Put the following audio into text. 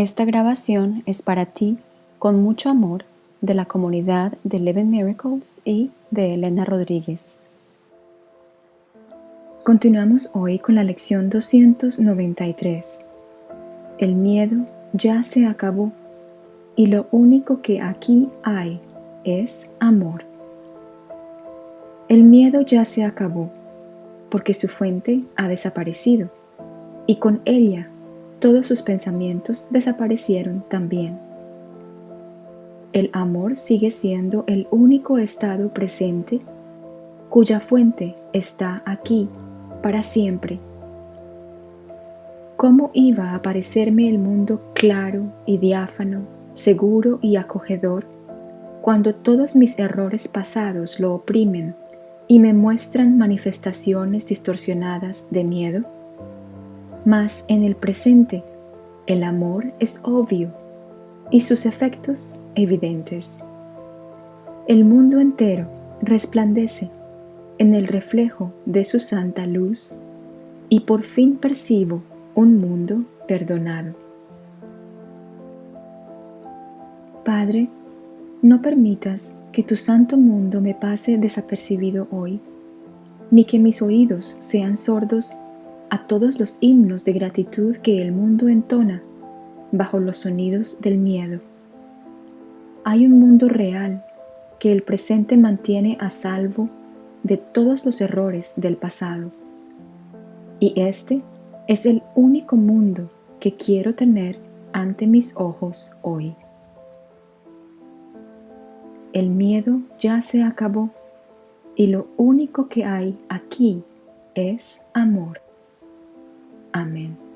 Esta grabación es para ti, con mucho amor, de la comunidad de Eleven Miracles y de Elena Rodríguez. Continuamos hoy con la lección 293. El miedo ya se acabó y lo único que aquí hay es amor. El miedo ya se acabó porque su fuente ha desaparecido y con ella todos sus pensamientos desaparecieron también. El amor sigue siendo el único estado presente cuya fuente está aquí para siempre. ¿Cómo iba a parecerme el mundo claro y diáfano, seguro y acogedor, cuando todos mis errores pasados lo oprimen y me muestran manifestaciones distorsionadas de miedo? Mas en el presente, el amor es obvio y sus efectos evidentes. El mundo entero resplandece en el reflejo de su santa luz y por fin percibo un mundo perdonado. Padre, no permitas que tu santo mundo me pase desapercibido hoy, ni que mis oídos sean sordos a todos los himnos de gratitud que el mundo entona bajo los sonidos del miedo. Hay un mundo real que el presente mantiene a salvo de todos los errores del pasado. Y este es el único mundo que quiero tener ante mis ojos hoy. El miedo ya se acabó y lo único que hay aquí es amor. Amén.